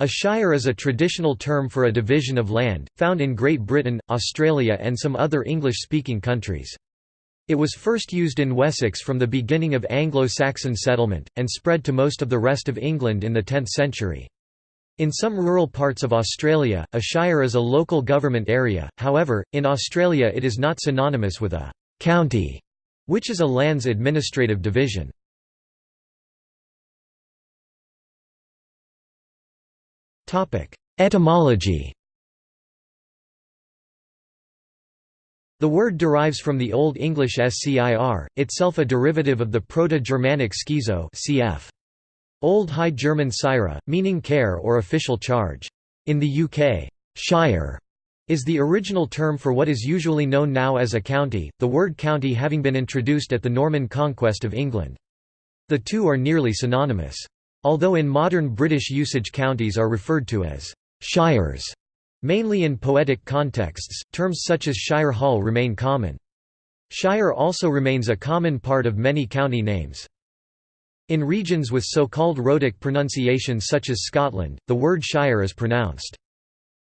A shire is a traditional term for a division of land, found in Great Britain, Australia and some other English-speaking countries. It was first used in Wessex from the beginning of Anglo-Saxon settlement, and spread to most of the rest of England in the 10th century. In some rural parts of Australia, a shire is a local government area, however, in Australia it is not synonymous with a «county», which is a land's administrative division. Etymology The word derives from the Old English scir, itself a derivative of the Proto-Germanic skizō cf. Old High German sira, meaning care or official charge. In the UK, shire is the original term for what is usually known now as a county, the word county having been introduced at the Norman conquest of England. The two are nearly synonymous. Although in modern British usage counties are referred to as «shires», mainly in poetic contexts, terms such as Shire Hall remain common. Shire also remains a common part of many county names. In regions with so-called rhotic pronunciation such as Scotland, the word shire is pronounced.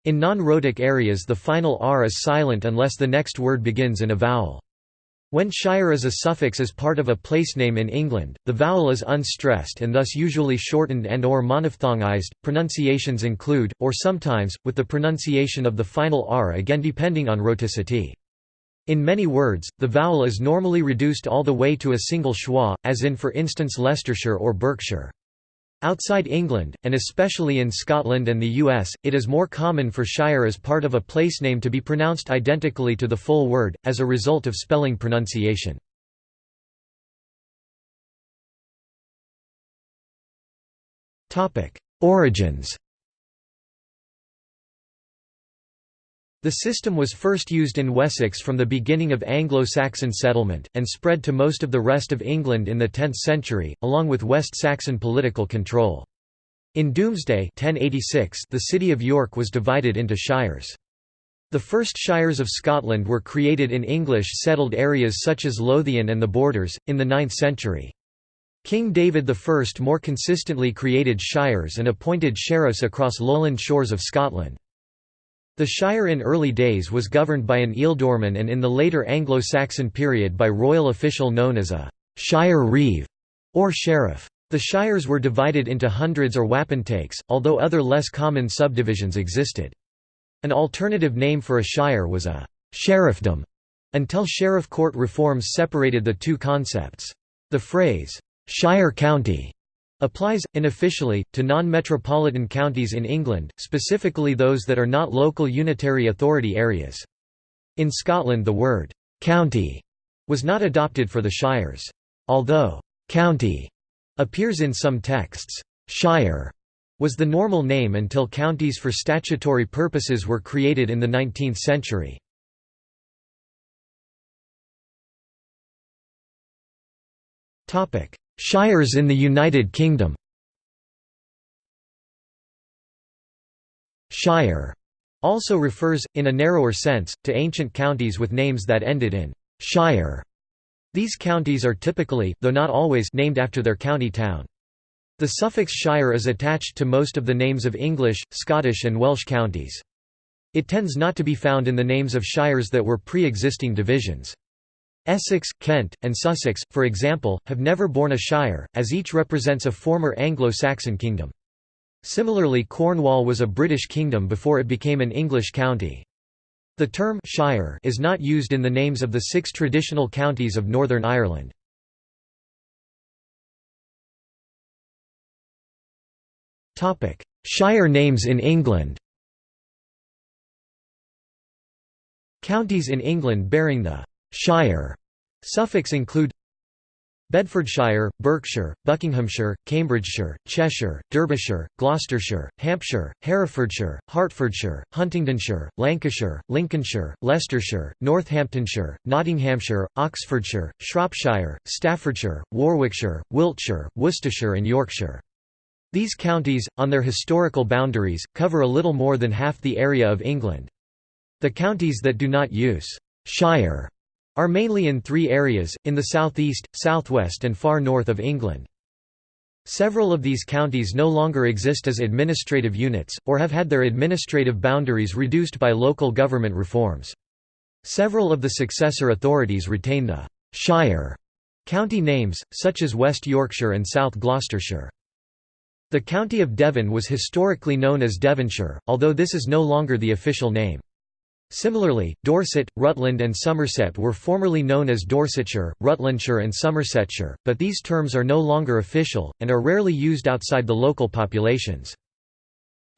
In non-rhotic areas the final r is silent unless the next word begins in a vowel. When shire is a suffix as part of a placename in England, the vowel is unstressed and thus usually shortened and or monophthongized. Pronunciations include, or sometimes, with the pronunciation of the final r again depending on rhoticity. In many words, the vowel is normally reduced all the way to a single schwa, as in for instance Leicestershire or Berkshire. Outside England, and especially in Scotland and the US, it is more common for shire as part of a place name to be pronounced identically to the full word, as a result of spelling pronunciation. Origins The system was first used in Wessex from the beginning of Anglo-Saxon settlement, and spread to most of the rest of England in the 10th century, along with West Saxon political control. In Domesday 1086 the city of York was divided into shires. The first shires of Scotland were created in English-settled areas such as Lothian and the Borders, in the 9th century. King David I more consistently created shires and appointed sheriffs across lowland shores of Scotland. The shire in early days was governed by an ealdorman and in the later Anglo-Saxon period by royal official known as a «shire reeve» or sheriff. The shires were divided into hundreds or wapentakes, although other less common subdivisions existed. An alternative name for a shire was a «sheriffdom», until sheriff court reforms separated the two concepts. The phrase «shire county» Applies, unofficially, to non-metropolitan counties in England, specifically those that are not local unitary authority areas. In Scotland the word «county» was not adopted for the shires. Although «county» appears in some texts, «shire» was the normal name until counties for statutory purposes were created in the 19th century. Shires in the United Kingdom Shire also refers, in a narrower sense, to ancient counties with names that ended in «shire». These counties are typically, though not always, named after their county town. The suffix shire is attached to most of the names of English, Scottish and Welsh counties. It tends not to be found in the names of shires that were pre-existing divisions. Essex, Kent, and Sussex, for example, have never borne a shire, as each represents a former Anglo-Saxon kingdom. Similarly Cornwall was a British kingdom before it became an English county. The term «shire» is not used in the names of the six traditional counties of Northern Ireland. Shire names in England Counties in England bearing the Shire suffix include Bedfordshire, Berkshire, Buckinghamshire, Cambridgeshire, Cheshire, Derbyshire, Gloucestershire, Hampshire, Herefordshire, Hertfordshire, Huntingdonshire, Lancashire, Lincolnshire, Leicestershire, Northamptonshire, Nottinghamshire, Oxfordshire, Shropshire, Staffordshire, Warwickshire, Wiltshire, Worcestershire and Yorkshire. These counties, on their historical boundaries, cover a little more than half the area of England. The counties that do not use «shire» are mainly in three areas, in the southeast, southwest and far north of England. Several of these counties no longer exist as administrative units, or have had their administrative boundaries reduced by local government reforms. Several of the successor authorities retain the «shire» county names, such as West Yorkshire and South Gloucestershire. The county of Devon was historically known as Devonshire, although this is no longer the official name. Similarly, Dorset, Rutland and Somerset were formerly known as Dorsetshire, Rutlandshire and Somersetshire, but these terms are no longer official, and are rarely used outside the local populations.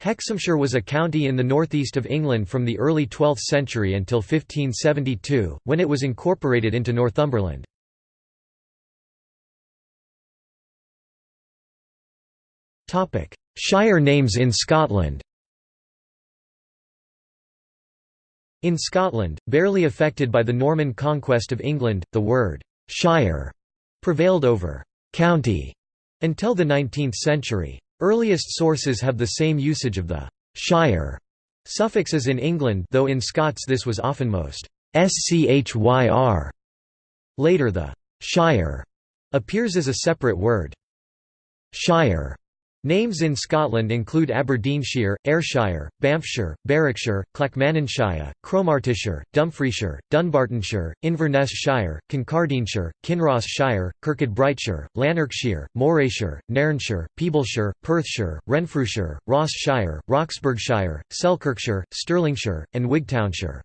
Hexhamshire was a county in the northeast of England from the early 12th century until 1572, when it was incorporated into Northumberland. Shire names in Scotland In Scotland, barely affected by the Norman conquest of England, the word «shire» prevailed over «county» until the 19th century. Earliest sources have the same usage of the «shire» suffix as in England though in Scots this was often most «schyr». Later the «shire» appears as a separate word. «Shire» Names in Scotland include Aberdeenshire, Ayrshire, Banffshire, Berwickshire, Clackmannanshire, Cromartyshire, Dumfriesshire, Dunbartonshire, Inverness Shire, Kincardineshire, Kinross Shire, Kirkcudbrightshire, Lanarkshire, Morayshire, Nairnshire, Peeblesshire, Perthshire, Renfrewshire, Ross Shire, Roxburghshire, Selkirkshire, Stirlingshire, and Wigtownshire.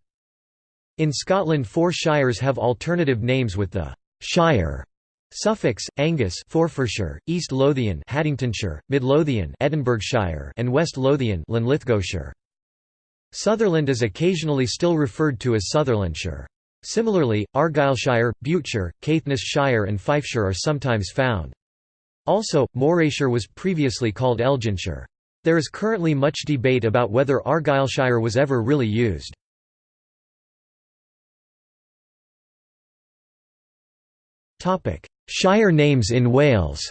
In Scotland four shires have alternative names with the «shire» Suffix, Angus Forfarshire, East Lothian Haddingtonshire, Mid Lothian Edinburghshire and West Lothian Linlithgowshire. Sutherland is occasionally still referred to as Sutherlandshire. Similarly, Argyllshire, Buteshire, Caithnessshire and Fifeshire are sometimes found. Also, Morayshire was previously called Elginshire. There is currently much debate about whether Argyllshire was ever really used. Shire names in Wales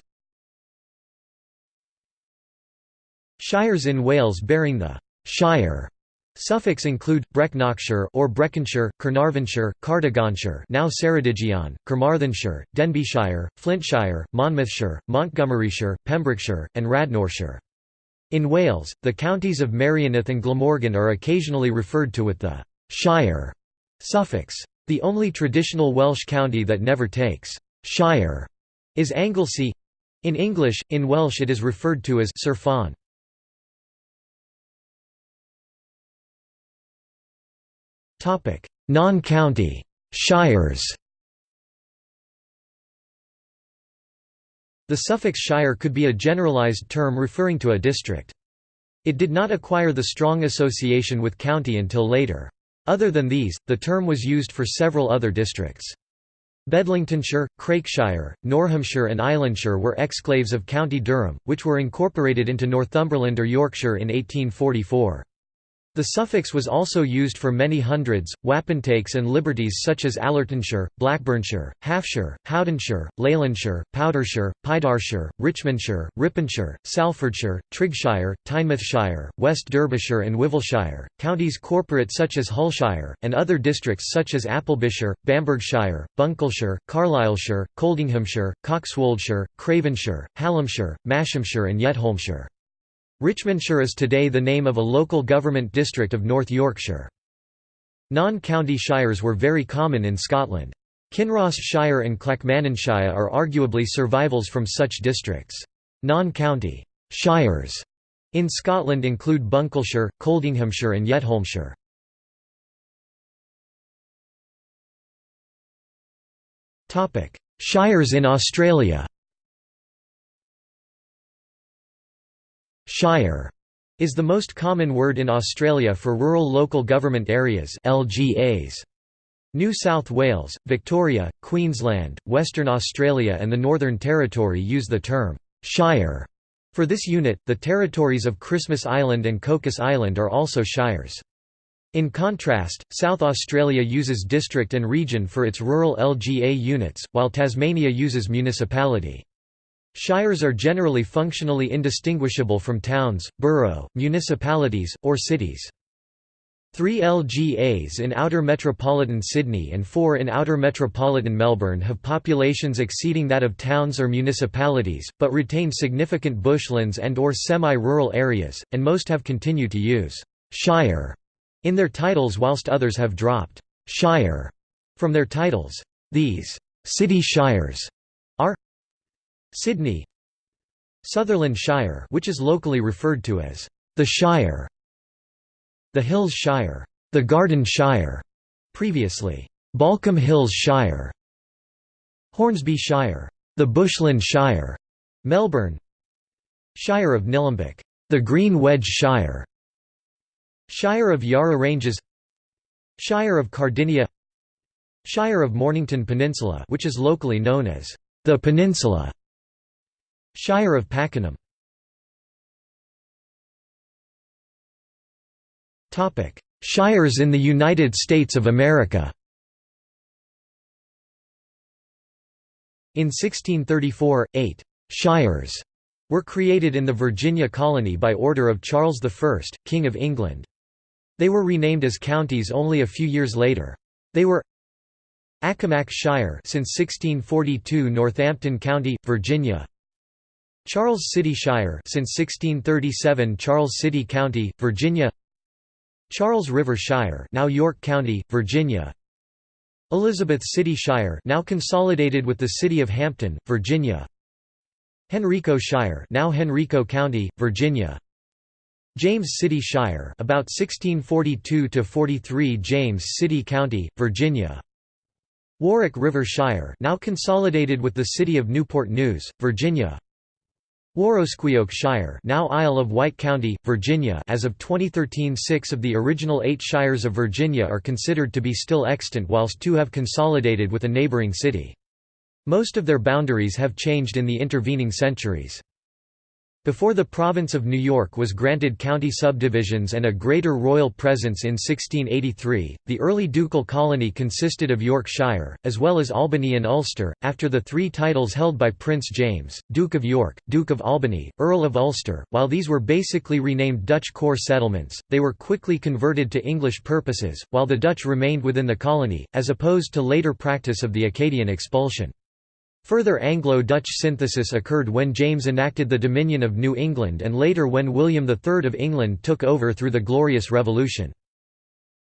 Shires in Wales bearing the «shire» suffix include, Brecknockshire or Breconshire, Carnarvonshire, Cardiganshire now Ceredigion, Carmarthenshire, Denbighshire, Flintshire, Monmouthshire, Montgomeryshire, Pembrokeshire, and Radnorshire. In Wales, the counties of Merioneth and Glamorgan are occasionally referred to with the «shire» suffix. The only traditional Welsh county that never takes «shire» is Anglesey. In English, in Welsh it is referred to as Sir Fôn. Non-county shires. The suffix shire could be a generalized term referring to a district. It did not acquire the strong association with county until later. Other than these, the term was used for several other districts. Bedlingtonshire, Craikshire, Northamptonshire and Islandshire were exclaves of County Durham, which were incorporated into Northumberland or Yorkshire in 1844. The suffix was also used for many hundreds, wapentakes and liberties such as Allertonshire, Blackburnshire, Halfshire, Howdenshire, Leylandshire, Powdershire, Pydarshire, Richmondshire, Riponshire, Salfordshire, Triggshire, Tynemouthshire, West Derbyshire and Wivelshire, counties corporate such as Hullshire, and other districts such as Applebyshire, Bamburghshire, Buckinghamshire, Carlisleshire, Coldinghamshire, Coxwoldshire, Cravenshire, Hallamshire, Mashamshire and Yetholmshire. Richmondshire is today the name of a local government district of North Yorkshire. Non-county shires were very common in Scotland. Kinross Shire and Clackmannanshire are arguably survivals from such districts. Non-county shires in Scotland include Buckinghamshire, Coldinghamshire and Yetholmshire. Shires in Australia Shire is the most common word in Australia for rural local government areas LGAs. New South Wales, Victoria, Queensland, Western Australia and the Northern Territory use the term «shire». For this unit, the territories of Christmas Island and Cocos Island are also shires. In contrast, South Australia uses district and region for its rural LGA units, while Tasmania uses municipality. Shires are generally functionally indistinguishable from towns, borough, municipalities, or cities. Three LGAs in Outer Metropolitan Sydney and four in Outer Metropolitan Melbourne have populations exceeding that of towns or municipalities, but retain significant bushlands and or semi-rural areas, and most have continued to use «shire» in their titles whilst others have dropped «shire» from their titles. These «city shires» Sydney Sutherland Shire which is locally referred to as the Shire the Hills Shire, the Garden Shire, previously Baulkham Hills Shire, Hornsby Shire, the Bushland Shire, Melbourne, Shire of Nillumbik, the Green Wedge Shire, Shire of Yarra Ranges, Shire of Cardinia, Shire of Mornington Peninsula, which is locally known as the Peninsula, Shire of Pakenham. Shires in the United States of America In 1634, eight «shires» were created in the Virginia colony by order of Charles I, King of England. They were renamed as counties only a few years later. They were Accomack Shire since 1642 Northampton County, Virginia Charles City Shire since 1637 Charles City County, Virginia. Charles River Shire now York County, Virginia. Elizabeth City Shire now consolidated with the city of Hampton, Virginia. Henrico Shire now Henrico County, Virginia. James City Shire about 1642 to 43 James City County, Virginia. Warwick River Shire now consolidated with the city of Newport News, Virginia Warrosquyoake Shire now Isle of Wight County, Virginia as of 2013 six of the original eight shires of Virginia are considered to be still extant whilst two have consolidated with a neighbouring city. Most of their boundaries have changed in the intervening centuries. Before the province of New York was granted county subdivisions and a greater royal presence in 1683, the early ducal colony consisted of Yorkshire, as well as Albany and Ulster, after the three titles held by Prince James, Duke of York, Duke of Albany, Earl of Ulster. While these were basically renamed Dutch core settlements, they were quickly converted to English purposes, while the Dutch remained within the colony, as opposed to later practice of the Acadian expulsion. Further Anglo-Dutch synthesis occurred when James enacted the Dominion of New England and later when William III of England took over through the Glorious Revolution.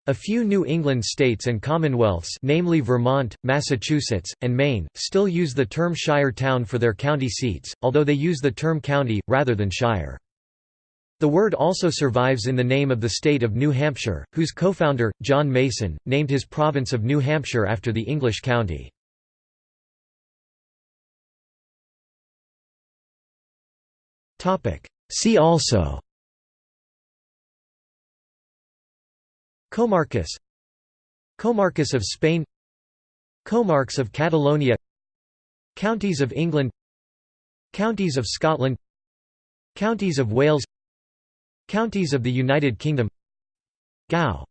A few New England states and commonwealths namely Vermont, Massachusetts, and Maine, still use the term shire town for their county seats, although they use the term county, rather than shire. The word also survives in the name of the state of New Hampshire, whose co-founder, John Mason, named his province of New Hampshire after the English county. See also Comarcas Comarcas of Spain Comarques of Catalonia Counties of England Counties of Scotland Counties of Wales Counties of the United Kingdom Gau